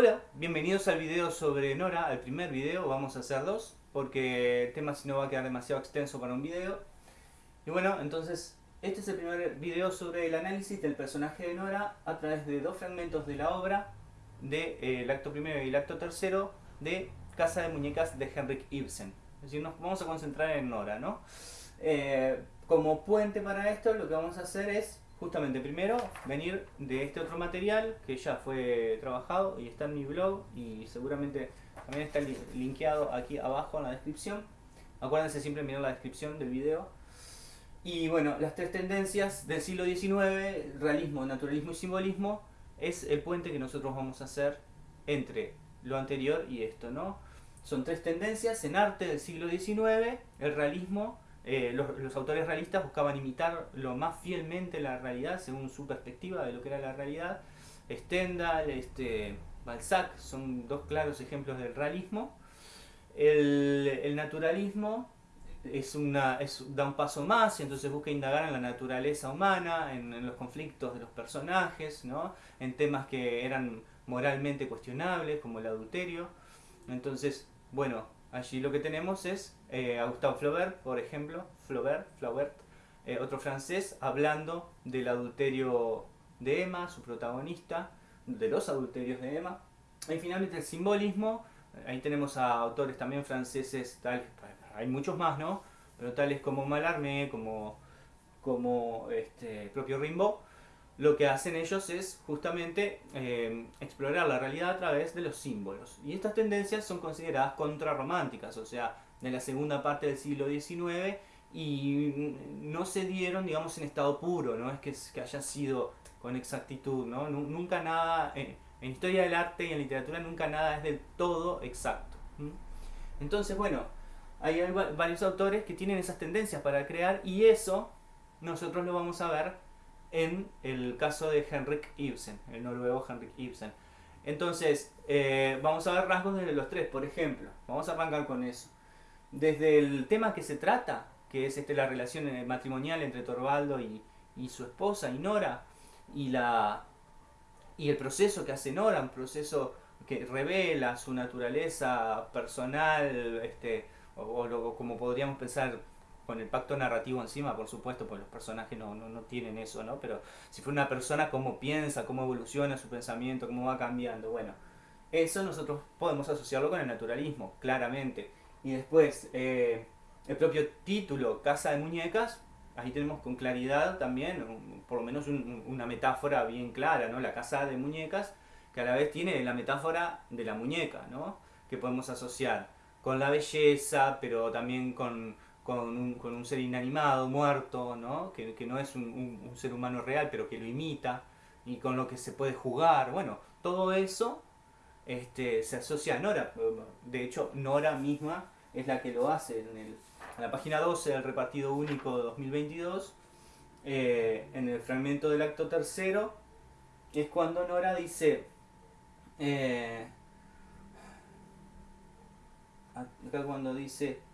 Hola, bienvenidos al video sobre Nora, al primer video, vamos a hacer dos, porque el tema si no va a quedar demasiado extenso para un video. Y bueno, entonces, este es el primer video sobre el análisis del personaje de Nora a través de dos fragmentos de la obra del de, eh, acto primero y el acto tercero de Casa de Muñecas de Henrik Ibsen. Es decir, nos vamos a concentrar en Nora, ¿no? Eh, como puente para esto, lo que vamos a hacer es justamente primero venir de este otro material que ya fue trabajado y está en mi blog y seguramente también está linkeado aquí abajo en la descripción. Acuérdense siempre mirar la descripción del video. Y bueno, las tres tendencias del siglo XIX, realismo, naturalismo y simbolismo, es el puente que nosotros vamos a hacer entre lo anterior y esto, ¿no? Son tres tendencias en arte del siglo XIX, el realismo, eh, los, autores realistas buscaban imitar lo más fielmente la realidad según su perspectiva de lo que era la realidad. Stendhal, este, Balzac son dos claros ejemplos del realismo. El, naturalismo es una, da un paso más y entonces busca indagar en la naturaleza humana, en, en los conflictos de los personajes, ¿no? en temas que eran moralmente cuestionables como el adulterio. Entonces, bueno, Allí lo que tenemos es eh, a Gustave Flaubert, por ejemplo, Flaubert, Flaubert eh, otro francés, hablando del adulterio de Emma, su protagonista, de los adulterios de Emma. Y finalmente el simbolismo, ahí tenemos a autores también franceses, tal, hay muchos más, ¿no? Pero tales como Mallarmé, como, como este, propio Rimbaud, lo que hacen ellos es justamente eh, explorar la realidad a través de los símbolos. Y estas tendencias son consideradas contrarrománticas, o sea, de la segunda parte del siglo XIX y no se dieron, digamos, en estado puro, no es que, que haya sido con exactitud, ¿no? Nunca nada, en, historia del arte y en literatura nunca nada es del todo exacto. Entonces, bueno, hay varios autores que tienen esas tendencias para crear y eso nosotros lo vamos a ver en el caso de Henrik Ibsen, el noruego Henrik Ibsen. Entonces, eh, vamos a ver rasgos de los tres, por ejemplo. Vamos a arrancar con eso. Desde el tema que se trata, que es este, la relación eh, matrimonial entre Torvaldo y, su esposa, y Nora, y, la, y el proceso que hace Nora, un proceso que revela su naturaleza personal, este, o, o como podríamos pensar con el pacto narrativo encima, por supuesto, pues los personajes no, no, no, tienen eso, ¿no? Pero si fue una persona, cómo piensa, cómo evoluciona su pensamiento, cómo va cambiando, bueno, eso nosotros podemos asociarlo con el naturalismo, claramente. Y después, eh, el propio título, Casa de Muñecas, ahí tenemos con claridad también, por lo menos una metáfora bien clara, ¿no? La casa de muñecas, que a la vez tiene la metáfora de la muñeca, ¿no? Que podemos asociar con la belleza, pero también con con un, con un ser inanimado, muerto, ¿no? Que, que no es un, ser humano real, pero que lo imita, y con lo que se puede jugar. Bueno, todo eso este, se asocia a Nora. De hecho, Nora misma es la que lo hace. En, el, en la página 12 del repartido único de 2022, eh, en el fragmento del acto tercero, es cuando Nora dice... Eh, acá cuando dice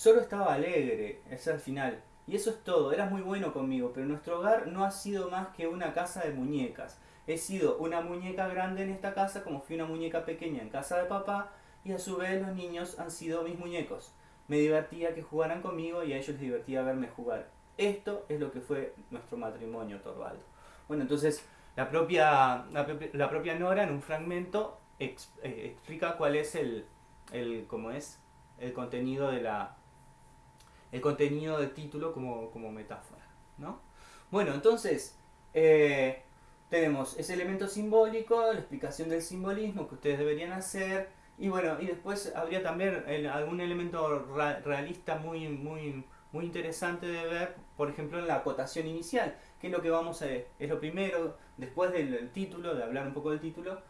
Solo estaba alegre, es al final. Y eso es todo, eras muy bueno conmigo, pero nuestro hogar no ha sido más que una casa de muñecas. He sido una muñeca grande en esta casa como fui una muñeca pequeña en casa de papá y a su vez los niños han sido mis muñecos. Me divertía que jugaran conmigo y a ellos les divertía verme jugar. Esto es lo que fue nuestro matrimonio, Torvaldo. Bueno, entonces la propia, la, propia Nora en un fragmento eh, explica cuál es el, el, cómo es, el contenido de la, el contenido del título como, metáfora. ¿no? Bueno, entonces eh, tenemos ese elemento simbólico, la explicación del simbolismo que ustedes deberían hacer, y bueno, y después habría también algún elemento realista muy, muy, muy interesante de ver, por ejemplo, en la acotación inicial, que es lo que vamos a es lo primero, después del título, de hablar un poco del título,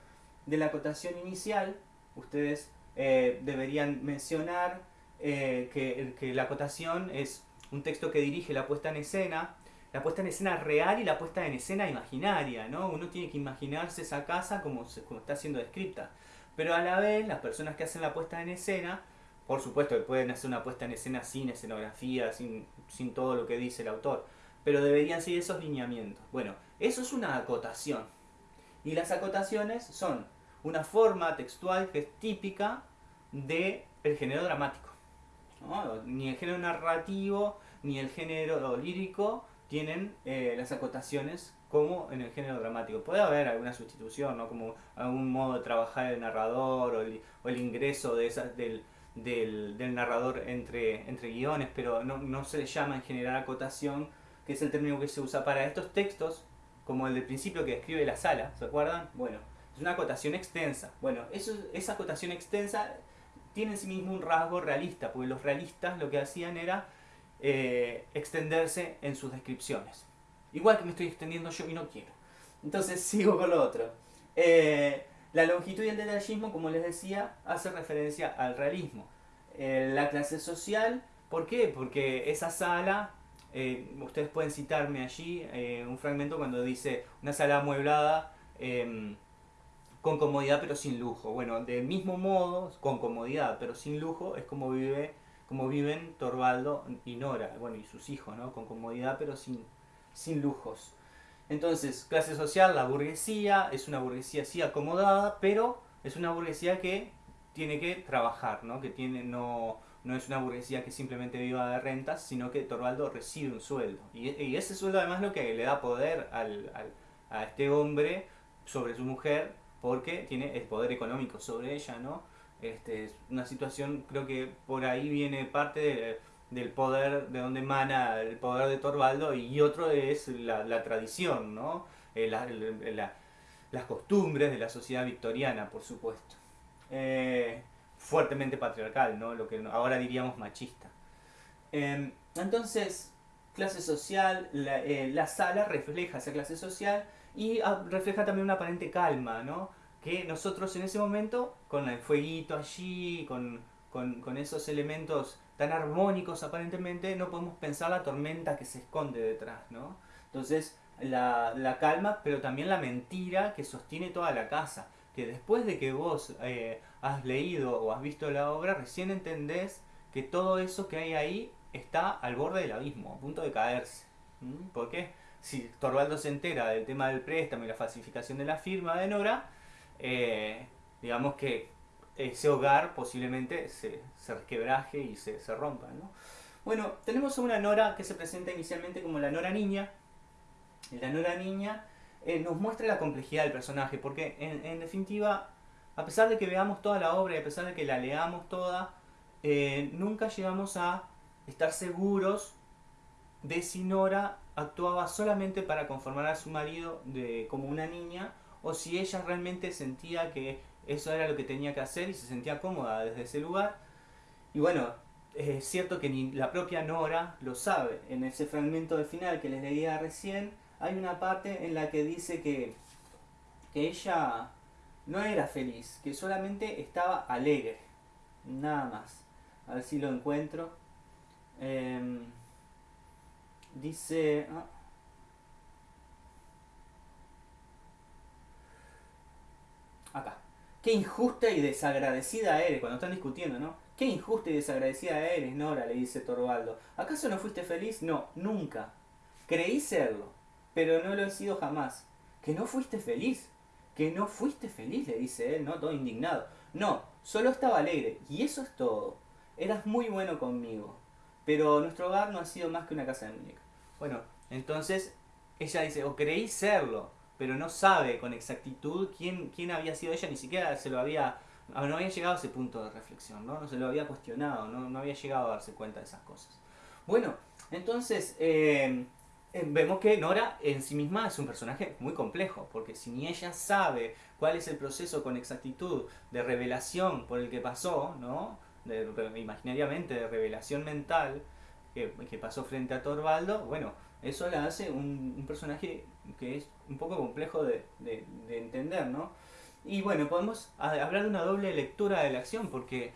de la acotación inicial, ustedes eh, deberían mencionar eh, que, la acotación es un texto que dirige la puesta en escena, la puesta en escena real y la puesta en escena imaginaria, ¿no? Uno tiene que imaginarse esa casa como, está siendo descrita. Pero a la vez, las personas que hacen la puesta en escena, por supuesto que pueden hacer una puesta en escena sin escenografía, sin, todo lo que dice el autor, pero deberían seguir esos lineamientos. Bueno, eso es una acotación. Y las acotaciones son una forma textual que es típica del el género dramático. Ni el género narrativo ni el género lírico tienen eh, las acotaciones como en el género dramático. Puede haber alguna sustitución, ¿no? como algún modo de trabajar el narrador o el, ingreso de esa, del, del, narrador entre, entre guiones, pero no, no se le llama en general acotación, que es el término que se usa para estos textos, como el del principio que describe la sala, ¿se acuerdan? Bueno, es una acotación extensa. Bueno, eso, esa acotación extensa tiene en sí mismo un rasgo realista, porque los realistas lo que hacían era eh, extenderse en sus descripciones. Igual que me estoy extendiendo yo y no quiero. Entonces sigo con lo otro. Eh, la longitud y el detallismo, como les decía, hace referencia al realismo. Eh, la clase social, ¿por qué? Porque esa sala, ustedes pueden citarme allí un fragmento cuando dice una sala amueblada em, con comodidad pero sin lujo. Bueno, del mismo modo, con comodidad pero sin lujo, es como, vive, como viven Torvaldo y Nora, bueno, y sus hijos, ¿no? Con comodidad pero sin, sin lujos. Entonces, clase social, la burguesía, es una burguesía así acomodada, pero es una burguesía que tiene que trabajar, ¿no? Que tiene, no, no es una burguesía que simplemente viva de rentas, sino que Torvaldo recibe un sueldo. Y, ese sueldo además lo que le da poder al, al, a este hombre sobre su mujer porque tiene el poder económico sobre ella, ¿no? Este, es una situación, creo que por ahí viene parte del poder, de donde emana el poder de Torvaldo, y otro es la, tradición, ¿no? Eh, las costumbres de la sociedad victoriana, por supuesto. Eh, fuertemente patriarcal, ¿no? Lo que ahora diríamos machista. Em, entonces, clase social, eh, la sala refleja esa clase social y ah, refleja también una aparente calma, ¿no? Que nosotros en ese momento, con el fueguito allí, con, con, esos elementos tan armónicos aparentemente, no podemos pensar la tormenta que se esconde detrás, ¿no? Entonces, la, la calma, pero también la mentira que sostiene toda la casa. Que después de que vos eh, has leído o has visto la obra, recién entendés que todo eso que hay ahí está al borde del abismo, a punto de caerse. ¿Por qué? Si Torvaldo se entera del tema del préstamo y la falsificación de la firma de Nora, eh, digamos que ese hogar posiblemente se, se resquebraje y se, se rompa. ¿no? Bueno, tenemos a una Nora que se presenta inicialmente como la Nora niña. La Nora niña eh, nos muestra la complejidad del personaje, porque en, definitiva, a pesar de que veamos toda la obra y a pesar de que la leamos toda, eh, nunca llegamos a estar seguros de si Nora actuaba solamente para conformar a su marido de, como una niña o si ella realmente sentía que eso era lo que tenía que hacer y se sentía cómoda desde ese lugar. Y bueno, es cierto que ni la propia Nora lo sabe. En ese fragmento de final que les leía recién, hay una parte en la que dice que, que ella no era feliz, que solamente estaba alegre. Nada más. A ver si lo encuentro. Em, Dice... Ah. Acá. Qué injusta y desagradecida eres, cuando están discutiendo, ¿no? Qué injusta y desagradecida eres, Nora, le dice Torvaldo. ¿Acaso no fuiste feliz? No, nunca. Creí serlo, pero no lo he sido jamás. ¿Que no fuiste feliz? ¿Que no fuiste feliz? le dice él, ¿no? Todo indignado. No, solo estaba alegre, y eso es todo. Eras muy bueno conmigo pero nuestro hogar no ha sido más que una casa de muñecas. Bueno, entonces ella dice, o creí serlo, pero no sabe con exactitud quién, quién había sido ella, ni siquiera se lo había, ah, no había llegado a ese punto de reflexión, ¿no? No se lo había cuestionado, no, no había llegado a darse cuenta de esas cosas. Bueno, entonces eh, eh, vemos que Nora en sí misma es un personaje muy complejo, porque si ni ella sabe cuál es el proceso con exactitud de revelación por el que pasó, ¿no? De, imaginariamente de revelación mental que, que, pasó frente a Torvaldo, bueno, eso la hace un, un personaje que es un poco complejo de, de, de, entender, ¿no? Y bueno, podemos hablar de una doble lectura de la acción, porque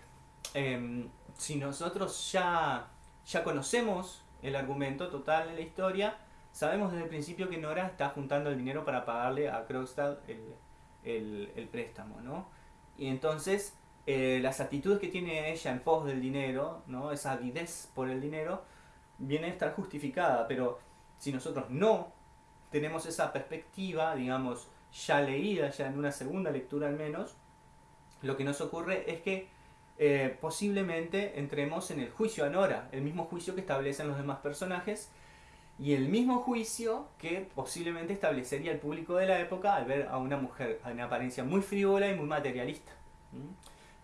eh, si nosotros ya, ya conocemos el argumento total de la historia, sabemos desde el principio que Nora está juntando el dinero para pagarle a Krogstad el, el, el préstamo, ¿no? Y entonces eh, las actitudes que tiene ella en pos del dinero, esa avidez por el dinero, viene a estar justificada, pero si nosotros no tenemos esa perspectiva, digamos, ya leída, ya en una segunda lectura al menos, lo que nos ocurre es que eh, posiblemente entremos en el juicio a Nora, el mismo juicio que establecen los demás personajes y el mismo juicio que posiblemente establecería el público de la época al ver a una mujer en apariencia muy frívola y muy materialista.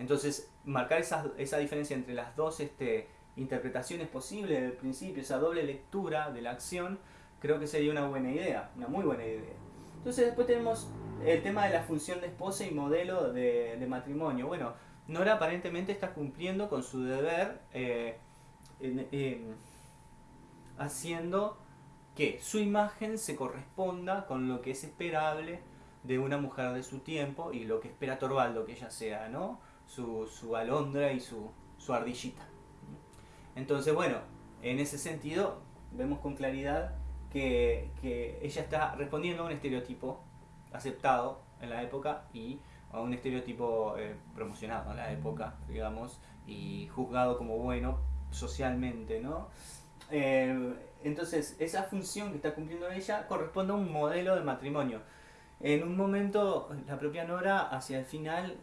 Entonces, marcar esa, diferencia entre las dos este, interpretaciones posibles del principio, esa doble lectura de la acción, creo que sería una buena idea, una muy buena idea. Entonces después tenemos el tema de la función de esposa y modelo de, matrimonio. Bueno, Nora aparentemente está cumpliendo con su deber eh, haciendo que su imagen se corresponda con lo que es esperable de una mujer de su tiempo y lo que espera Torvaldo que ella sea, ¿no? Su, su alondra y su, su ardillita. Entonces, bueno, en ese sentido vemos con claridad que, ella está respondiendo a un estereotipo aceptado en la época y a un estereotipo eh, promocionado en la época, digamos, y juzgado como bueno socialmente, ¿no? Eh, entonces, esa función que está cumpliendo ella corresponde a un modelo de matrimonio. En un momento, la propia Nora, hacia el final,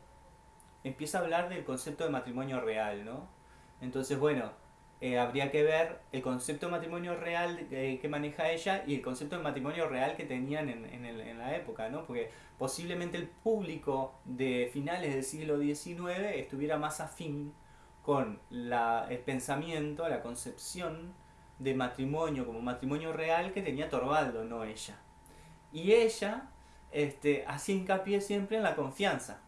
empieza a hablar del concepto de matrimonio real, ¿no? Entonces, bueno, eh, habría que ver el concepto de matrimonio real que maneja ella y el concepto de matrimonio real que tenían en, en, la época, ¿no? Porque posiblemente el público de finales del siglo XIX estuviera más afín con el pensamiento, la concepción de matrimonio como matrimonio real que tenía Torvaldo, no ella. Y ella este, hacía hincapié siempre en la confianza,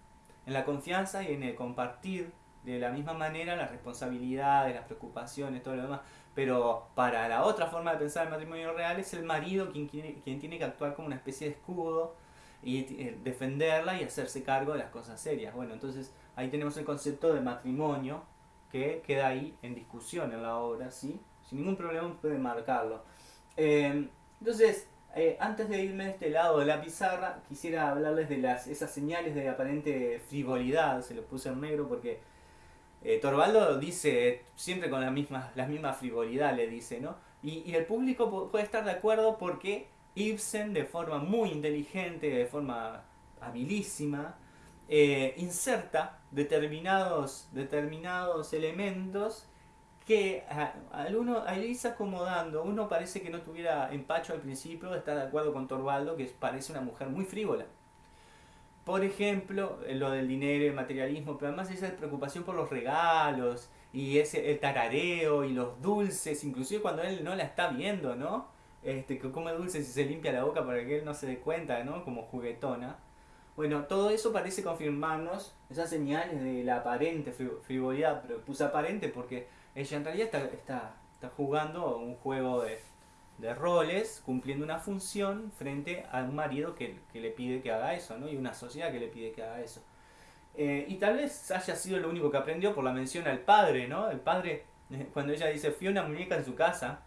en la confianza y en el compartir de la misma manera las responsabilidades, las preocupaciones, todo lo demás. Pero para la otra forma de pensar el matrimonio real es el marido quien, quien tiene que actuar como una especie de escudo y eh, defenderla y hacerse cargo de las cosas serias. Bueno, entonces ahí tenemos el concepto de matrimonio que queda ahí en discusión en la obra, ¿sí? Sin ningún problema pueden marcarlo. Eh, entonces, eh, antes de irme de este lado de la pizarra, quisiera hablarles de las, esas señales de aparente frivolidad, se lo puse en negro porque eh, Torvaldo dice siempre con la misma, la misma frivolidad, le dice, ¿no? Y, el público puede estar de acuerdo porque Ibsen, de forma muy inteligente, de forma habilísima, eh, inserta determinados, determinados elementos que al uno, al irse acomodando, uno parece que no tuviera empacho al principio, está de acuerdo con Torvaldo, que parece una mujer muy frívola. Por ejemplo, eh, lo del dinero el materialismo, pero además esa preocupación por los regalos y ese el tarareo y los dulces, inclusive cuando él no la está viendo, ¿no? Este, que come dulces y se limpia la boca para que él no se dé cuenta, ¿no? Como juguetona. Bueno, todo eso parece confirmarnos esas señales de la aparente frivolidad, pero puse aparente porque ella en realidad está, jugando un juego de, roles cumpliendo una función frente a un marido que, le pide que haga eso, ¿no? Y una sociedad que le pide que haga eso. Eh, y tal vez haya sido lo único que aprendió por la mención al padre, ¿no? El padre, cuando ella dice, fui una muñeca en su casa,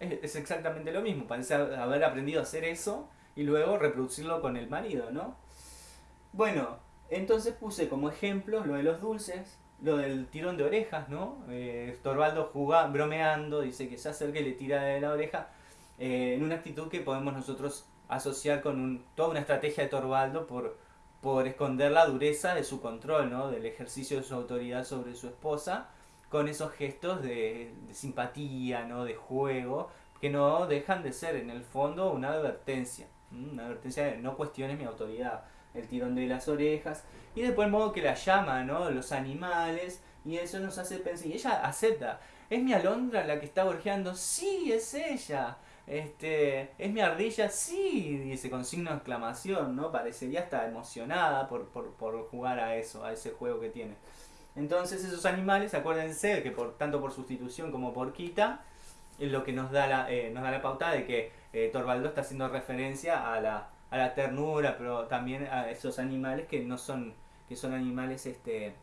es, exactamente lo mismo, parece haber aprendido a hacer eso y luego reproducirlo con el marido, ¿no? Bueno, entonces puse como ejemplo lo de los dulces, lo del tirón de orejas, ¿no? Eh, Torvaldo jugando, bromeando, dice que se acerca y le tira de la oreja eh, en una actitud que podemos nosotros asociar con toda una estrategia de Torvaldo por, por esconder la dureza de su control, ¿no? del ejercicio de su autoridad sobre su esposa, con esos gestos de, simpatía, ¿no? de juego, que no dejan de ser en el fondo una advertencia, una advertencia de no cuestiones mi autoridad, el tirón de las orejas, y después el modo que la llama, ¿no? los animales, y eso nos hace pensar, y ella acepta, ¿es mi alondra la que está gorjeando? Sí, es ella. Este, ¿Es mi ardilla? Sí, dice con signo de exclamación, ¿no? Parecería estar emocionada por, jugar a eso, a ese juego que tiene. Entonces esos animales, acuérdense que por tanto por sustitución como por quita, es lo que nos da la, eh, nos da la pauta de que eh, Torvaldo está haciendo referencia a la, a la ternura, pero también a esos animales que no son, que son animales, este,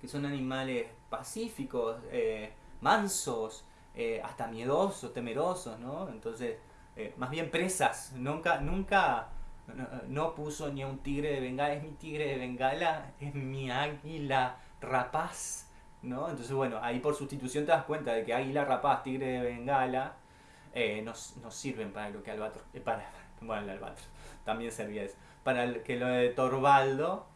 que son animales pacíficos, eh, mansos, eh, hasta miedosos, temerosos, ¿no? Entonces, eh, más bien presas, nunca, nunca no, puso ni a un tigre de bengala, es mi tigre de bengala, es mi águila rapaz, ¿no? Entonces, bueno, ahí por sustitución te das cuenta de que águila rapaz, tigre de bengala, eh, no, sirven para lo que albatros, para, bueno, el albatros, también servía eso. Para que lo de Torvaldo,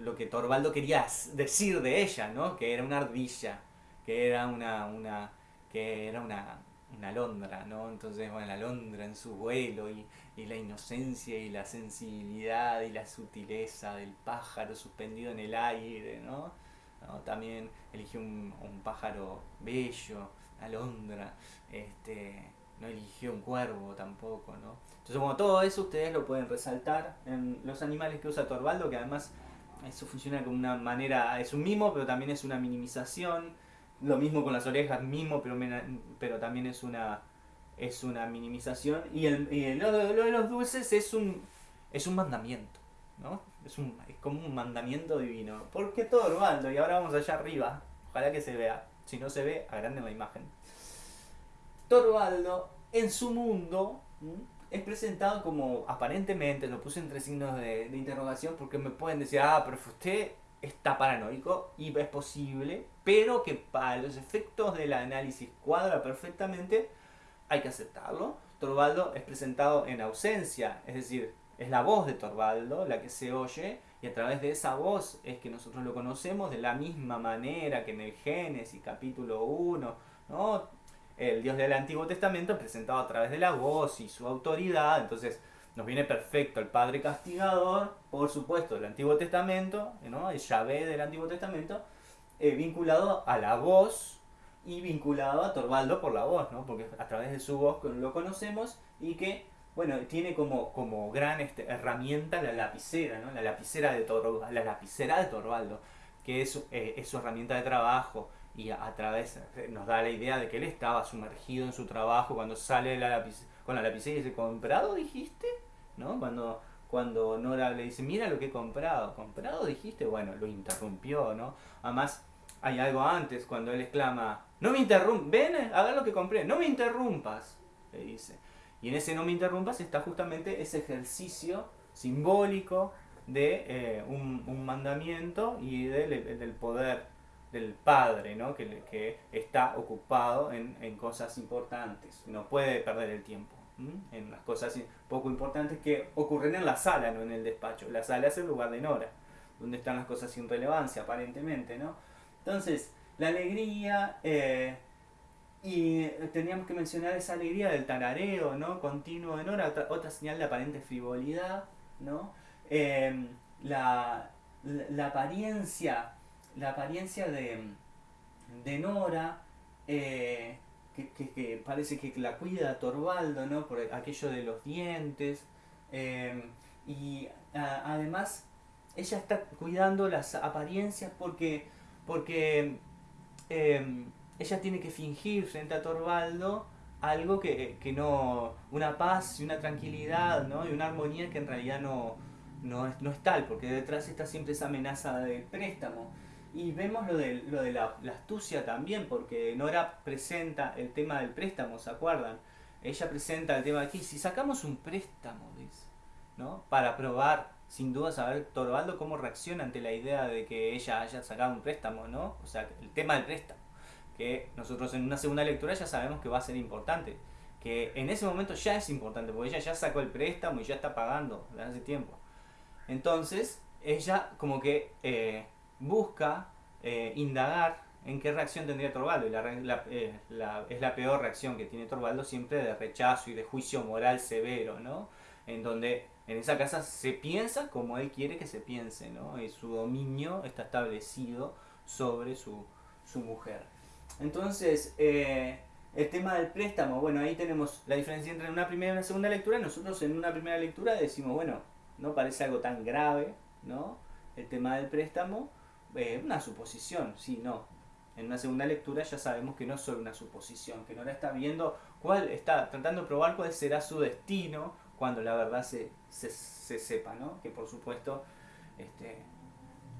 lo que Torvaldo quería decir de ella, ¿no? Que era una ardilla, que era una, una, que era una, una alondra, ¿no? Entonces, bueno, la alondra en su vuelo y, y, la inocencia y la sensibilidad y la sutileza del pájaro suspendido en el aire, ¿no? También eligió un, un, pájaro bello, alondra, este, no eligió un cuervo tampoco, ¿no? Entonces, como todo eso ustedes lo pueden resaltar en los animales que usa Torvaldo, que además eso funciona como una manera, es un mimo, pero también es una minimización lo mismo con las orejas, mismo, pero, pero también es una, es una minimización. Y, el, y lo, de los dulces es un, es un mandamiento, ¿no? Es, un, es como un mandamiento divino. Porque todo Orvaldo, y ahora vamos allá arriba, ojalá que se vea. Si no se ve, agranden la imagen. Torvaldo, en su mundo, es presentado como, aparentemente, lo puse entre signos de, de interrogación porque me pueden decir, ah, pero usted está paranoico y es posible, pero que para los efectos del análisis cuadra perfectamente, hay que aceptarlo. Torvaldo es presentado en ausencia, es decir, es la voz de Torvaldo la que se oye y a través de esa voz es que nosotros lo conocemos de la misma manera que en el Génesis capítulo 1, ¿no? El Dios del Antiguo Testamento es presentado a través de la voz y su autoridad, entonces nos viene perfecto el Padre Castigador, por supuesto, del Antiguo Testamento, el Yahvé del Antiguo Testamento, eh, vinculado a la voz y vinculado a Torvaldo por la voz, ¿no? porque a través de su voz lo conocemos y que bueno, tiene como, como gran este, herramienta la lapicera, ¿no? la, lapicera de Torvaldo, la lapicera de Torvaldo, que es, eh, es su herramienta de trabajo y a, través eh, nos da la idea de que él estaba sumergido en su trabajo cuando sale la con la lapicera y dice, ¿comprado dijiste? ¿no? Cuando, cuando Nora le dice, mira lo que he comprado, ¿comprado dijiste? Bueno, lo interrumpió, ¿no? Además, hay algo antes, cuando él exclama, no me interrumpas, ven, haga lo que compré, no me interrumpas, le dice. Y en ese no me interrumpas está justamente ese ejercicio simbólico de eh, un, mandamiento y del, del, poder del padre, ¿no? que, que está ocupado en, en cosas importantes, no puede perder el tiempo en las cosas poco importantes que ocurren en la sala, no en el despacho. La sala es el lugar de Nora, donde están las cosas sin relevancia, aparentemente, ¿no? Entonces, la alegría, eh, y teníamos que mencionar esa alegría del tarareo, ¿no? Continuo de Nora, otra, señal de aparente frivolidad, ¿no? Em, la, la, apariencia, la apariencia de, de Nora, eh, que, parece que la cuida Torvaldo, ¿no? Por aquello de los dientes. Em, y además ella está cuidando las apariencias porque, porque em, ella tiene que fingir frente a Torvaldo algo que, no, una paz y una tranquilidad, ¿no? Y una armonía que en realidad no, no, es, no es tal, porque detrás está siempre esa amenaza del préstamo. Y vemos lo de, lo de la, astucia también, porque Nora presenta el tema del préstamo, ¿se acuerdan? Ella presenta el tema de aquí, si sacamos un préstamo, dice, ¿no? Para probar, sin duda, saber Torvaldo cómo reacciona ante la idea de que ella haya sacado un préstamo, ¿no? O sea, el tema del préstamo, que nosotros en una segunda lectura ya sabemos que va a ser importante, que en ese momento ya es importante, porque ella ya sacó el préstamo y ya está pagando desde hace tiempo. Entonces, ella como que... Eh, busca eh, indagar en qué reacción tendría Torvaldo. Y eh, la, es la peor reacción que tiene Torvaldo siempre de rechazo y de juicio moral severo, ¿no? En donde en esa casa se piensa como él quiere que se piense, ¿no? Y su dominio está establecido sobre su, mujer. Entonces, eh, el tema del préstamo, bueno, ahí tenemos la diferencia entre una primera y una segunda lectura. Nosotros en una primera lectura decimos, bueno, no parece algo tan grave, ¿no? El tema del préstamo, eh, una suposición, sí, no. En una segunda lectura ya sabemos que no es solo una suposición, que Nora está viendo cuál, está tratando de probar cuál será su destino cuando la verdad se, se, sepa, ¿no? Que por supuesto este,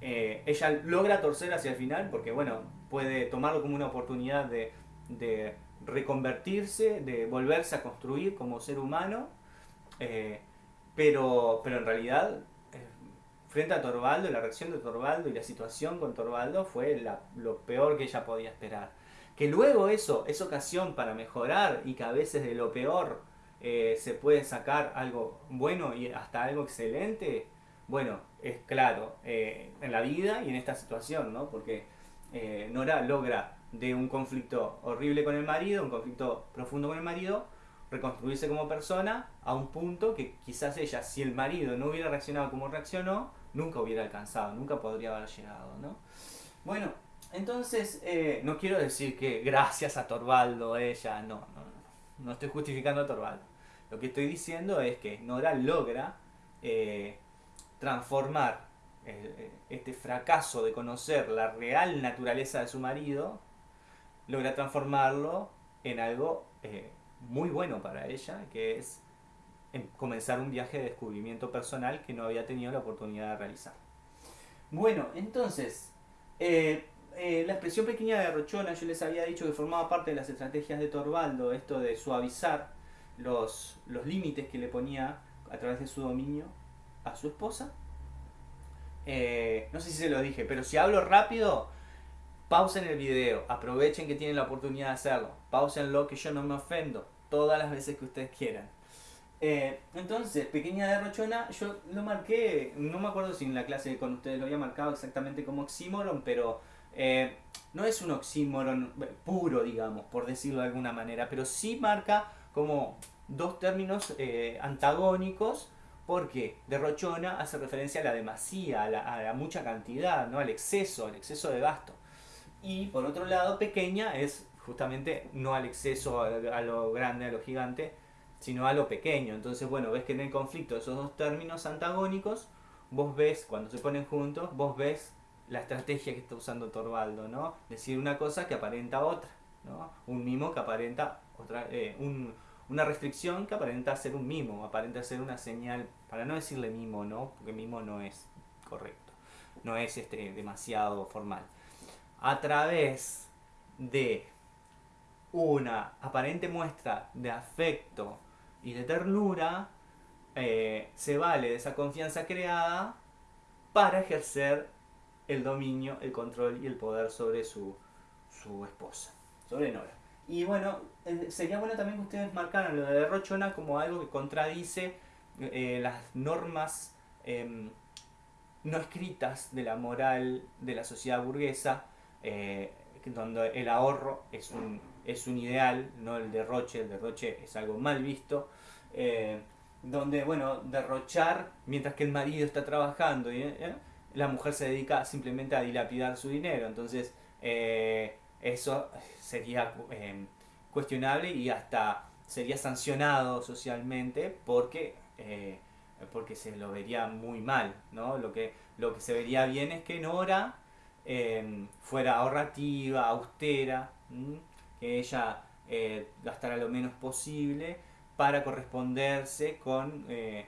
eh, ella logra torcer hacia el final porque, bueno, puede tomarlo como una oportunidad de, de reconvertirse, de volverse a construir como ser humano, eh, pero, pero en realidad frente a Torvaldo, la reacción de Torvaldo y la situación con Torvaldo fue lo peor que ella podía esperar. Que luego eso es ocasión para mejorar y que a veces de lo peor eh, se puede sacar algo bueno y hasta algo excelente, bueno, es claro, eh, en la vida y en esta situación, ¿no? Porque eh, Nora logra de un conflicto horrible con el marido, un conflicto profundo con el marido, reconstruirse como persona a un punto que quizás ella, si el marido no hubiera reaccionado como reaccionó, nunca hubiera alcanzado, nunca podría haber llegado, ¿no? Bueno, entonces, eh, no quiero decir que gracias a Torvaldo ella, no, no, no, no estoy justificando a Torvaldo. Lo que estoy diciendo es que Nora logra eh, transformar eh, este fracaso de conocer la real naturaleza de su marido, logra transformarlo en algo muy bueno para ella, que es comenzar un viaje de descubrimiento personal que no había tenido la oportunidad de realizar. Bueno, entonces, eh, eh, la expresión pequeña de Rochona, yo les había dicho que formaba parte de las estrategias de Torvaldo, esto de suavizar los, los límites que le ponía a través de su dominio a su esposa. Eh, no sé si se lo dije, pero si hablo rápido, pausen el video, aprovechen que tienen la oportunidad de hacerlo, pausenlo que yo no me ofendo todas las veces que ustedes quieran. Eh, entonces, pequeña derrochona, yo lo marqué, no me acuerdo si en la clase con ustedes lo había marcado exactamente como oxímoron, pero eh, no es un oxímoron puro, digamos, por decirlo de alguna manera, pero sí marca como dos términos eh, antagónicos, porque derrochona hace referencia a la demasía, a la, mucha cantidad, ¿no? al exceso, al exceso de gasto. Y por otro lado, pequeña es justamente no al exceso, a lo grande, a lo gigante, sino a lo pequeño. Entonces, bueno, ves que en el conflicto esos dos términos antagónicos, vos ves, cuando se ponen juntos, vos ves la estrategia que está usando Torvaldo, ¿no? Decir una cosa que aparenta otra, ¿no? Un mimo que aparenta otra, eh, una restricción que aparenta ser un mimo, aparenta ser una señal, para no decirle mimo, ¿no? Porque mimo no es correcto, no es este, demasiado formal. A través de una aparente muestra de afecto y de ternura, eh, se vale de esa confianza creada para ejercer el dominio, el control y el poder sobre su, su esposa, sobre Nora. Y bueno, eh, sería bueno también que ustedes marcaran lo de Rochona como algo que contradice eh, las normas em, no escritas de la moral de la sociedad burguesa, donde el ahorro es un es un ideal, no el derroche, el derroche es algo mal visto, eh, donde, bueno, derrochar mientras que el marido está trabajando y eh, la mujer se dedica simplemente a dilapidar su dinero, entonces eh, eso sería cuestionable y hasta sería sancionado socialmente porque porque se lo vería muy mal, ¿no? Lo que, lo que se vería bien es que Nora fuera ahorrativa, austera, que ella eh, gastara lo menos posible para corresponderse con eh,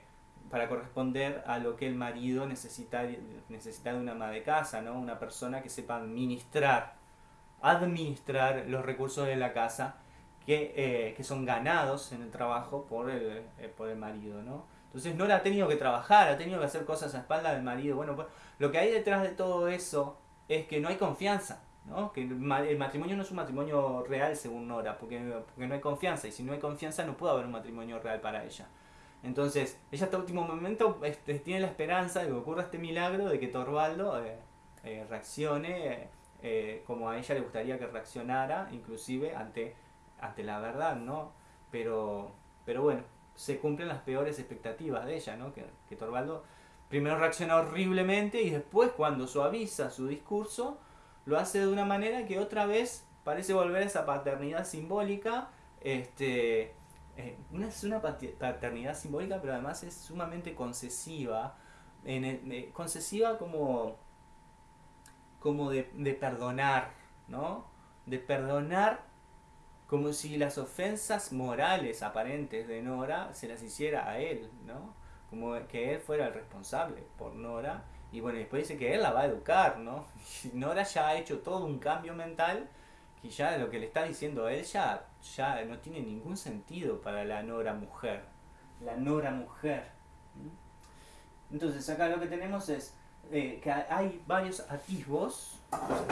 para corresponder a lo que el marido necesita, necesita de una ama de casa, ¿no? una persona que sepa administrar, administrar los recursos de la casa que, eh, que son ganados en el trabajo por el, por el marido. ¿no? Entonces no la ha tenido que trabajar, ha tenido que hacer cosas a espalda del marido. Bueno, pues, lo que hay detrás de todo eso es que no hay confianza. Que el matrimonio no es un matrimonio real según Nora, porque, porque no hay confianza, y si no hay confianza no puede haber un matrimonio real para ella. Entonces, ella hasta último momento este, tiene la esperanza de que ocurra este milagro de que Torvaldo eh, eh, reaccione eh, como a ella le gustaría que reaccionara, inclusive ante, ante la verdad, ¿no? Pero, pero bueno, se cumplen las peores expectativas de ella, ¿no? Que, que Torvaldo primero reacciona horriblemente y después cuando suaviza su discurso, lo hace de una manera que otra vez parece volver a esa paternidad simbólica. Este, eh, una, es una paternidad simbólica, pero además es sumamente concesiva. Eh, concesiva como, como de, de perdonar, ¿no? De perdonar como si las ofensas morales aparentes de Nora se las hiciera a él, ¿no? Como que él fuera el responsable por Nora y bueno, después dice que él la va a educar, ¿no? Y Nora ya ha hecho todo un cambio mental que ya lo que le está diciendo a él ya, no tiene ningún sentido para la Nora mujer. La Nora mujer. Entonces acá lo que tenemos es eh, que hay varios atisbos,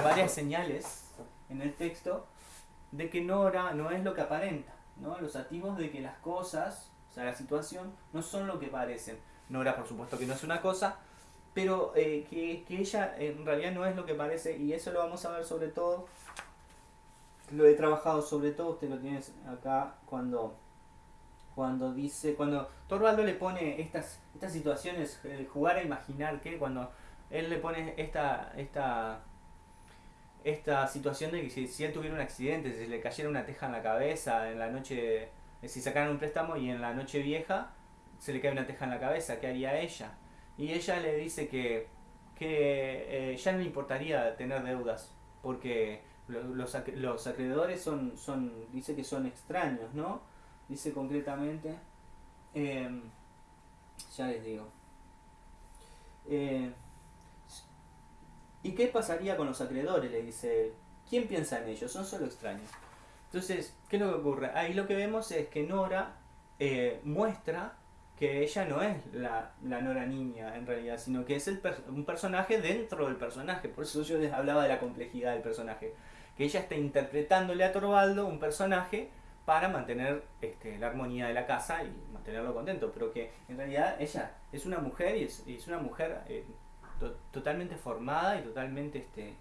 varias señales en el texto de que Nora no es lo que aparenta, ¿no? Los atisbos de que las cosas sea, la situación no son lo que parecen. Nora, por supuesto que no es una cosa, pero eh, que, que, ella en realidad no es lo que parece, y eso lo vamos a ver sobre todo. Lo he trabajado sobre todo, usted lo tiene acá cuando cuando dice, cuando Torvaldo le pone estas, estas situaciones, jugar a imaginar que cuando él le pone esta, esta, esta situación de que si, él tuviera un accidente, si le cayera una teja en la cabeza en la noche, eh, si sacaran un préstamo y en la noche vieja se le cae una teja en la cabeza, ¿qué haría ella? Y ella le dice que, que eh, ya no le importaría tener deudas, porque los, los acreedores son, son, dice que son extraños, ¿no? Dice concretamente, em, ya les digo, eh, ¿Y qué pasaría con los acreedores? Le dice él. ¿Quién piensa en ellos? Son solo extraños. Entonces, ¿qué es lo que ocurre? Ahí lo que vemos es que Nora eh, muestra que ella no es la, Nora niña en realidad, sino que es el un personaje dentro del personaje. Por eso yo les hablaba de la complejidad del personaje. Que ella está interpretándole a Torvaldo un personaje para mantener este, la armonía de la casa y mantenerlo contento, pero que en realidad ella es una mujer y es, es una mujer eh, totalmente formada y totalmente, este,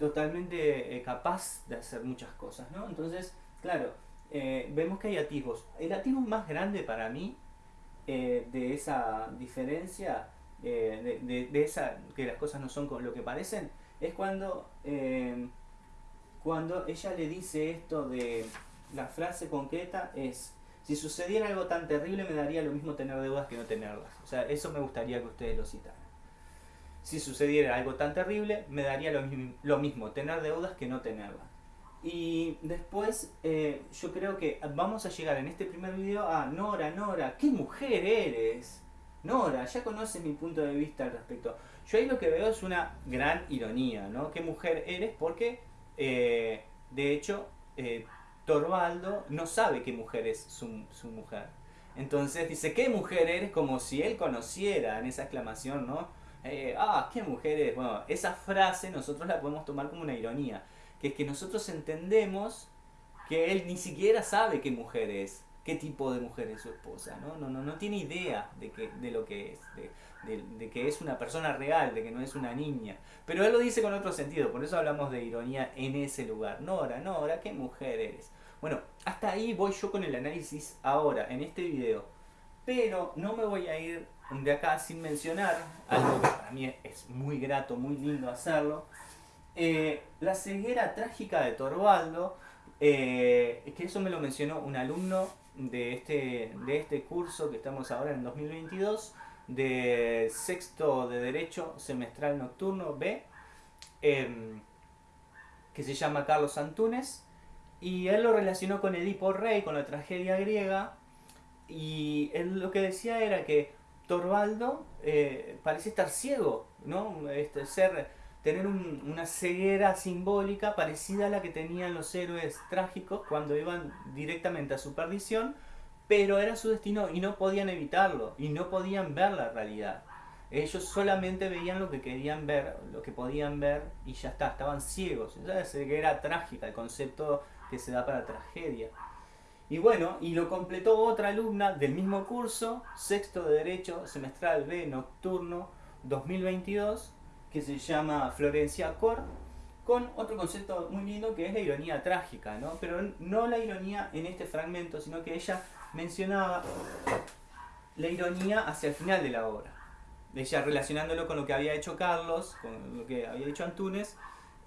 totalmente eh, capaz de hacer muchas cosas, ¿no? Entonces, claro, eh, vemos que hay atisbos. El atisbo más grande para mí eh, de esa diferencia, de, de, que las cosas no son con lo que parecen, es cuando, cuando ella le dice esto de la frase concreta es si sucediera algo tan terrible me daría lo mismo tener deudas que no tenerlas. O sea, eso me gustaría que ustedes lo citaran si sucediera algo tan terrible, me daría lo, mismo tener deudas que no tenerlas. Y después eh, yo creo que vamos a llegar en este primer video a Nora, Nora, ¿qué mujer eres? Nora, ya conoces mi punto de vista al respecto. Yo ahí lo que veo es una gran ironía, ¿no? ¿Qué mujer eres? Porque, eh, de hecho, eh, Torvaldo no sabe qué mujer es su, su mujer. Entonces dice, ¿qué mujer eres? Como si él conociera en esa exclamación, ¿no? Eh, ah, qué mujeres. Bueno, esa frase nosotros la podemos tomar como una ironía, que es que nosotros entendemos que él ni siquiera sabe qué mujer es, qué tipo de mujer es su esposa, ¿no? No, no, no tiene idea de, que, de lo que es, de, de, que es una persona real, de que no es una niña. Pero él lo dice con otro sentido, por eso hablamos de ironía en ese lugar. Nora, Nora, qué mujer eres. Bueno, hasta ahí voy yo con el análisis ahora, en este video. Pero no me voy a ir de acá sin mencionar algo que para mí es muy grato, muy lindo hacerlo. Eh, la ceguera trágica de Torvaldo, eh, que eso me lo mencionó un alumno de este, de este curso que estamos ahora en 2022, de sexto de Derecho Semestral Nocturno B, em, que se llama Carlos Antunes, y él lo relacionó con Edipo Rey, con la tragedia griega, y él lo que decía era que Torvaldo eh, parece estar ciego, ¿no? Este, ser, tener una ceguera simbólica parecida a la que tenían los héroes trágicos cuando iban directamente a su perdición, pero era su destino y no podían evitarlo, y no podían ver la realidad. Ellos solamente veían lo que querían ver, lo que podían ver, y ya está, estaban ciegos. Esa ceguera trágica, el concepto que se da para tragedia. Y bueno, y lo completó otra alumna del mismo curso, sexto de Derecho, semestral B, nocturno, 2022, que se llama Florencia Cor, con otro concepto muy lindo que es la ironía trágica, ¿no? Pero no la ironía en este fragmento, sino que ella mencionaba la ironía hacia el final de la obra. Ella relacionándolo con lo que había hecho Carlos, con lo que había hecho Antunes,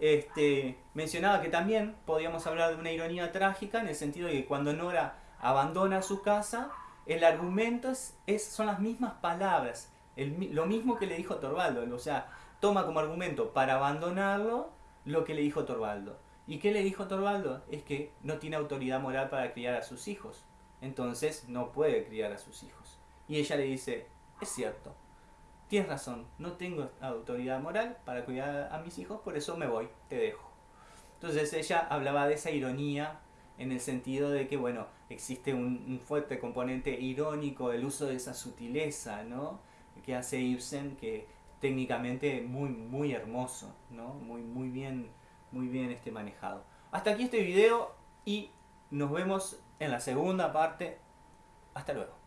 este, mencionaba que también podíamos hablar de una ironía trágica en el sentido de que cuando Nora abandona su casa, el argumento es, son las mismas palabras, lo mismo que le dijo Torvaldo, o sea, toma como argumento para abandonarlo lo que le dijo Torvaldo. ¿Y qué le dijo Torvaldo? Es que no tiene autoridad moral para criar a sus hijos, entonces no puede criar a sus hijos. Y ella le dice, es cierto, tienes razón, no tengo autoridad moral para cuidar a mis hijos, por eso me voy, te dejo. Entonces ella hablaba de esa ironía en el sentido de que, bueno, existe un, fuerte componente irónico, el uso de esa sutileza, ¿no? Que hace Ibsen, que técnicamente muy, muy hermoso, ¿no? Muy, muy bien, muy bien este manejado. Hasta aquí este video y nos vemos en la segunda parte Hasta luego.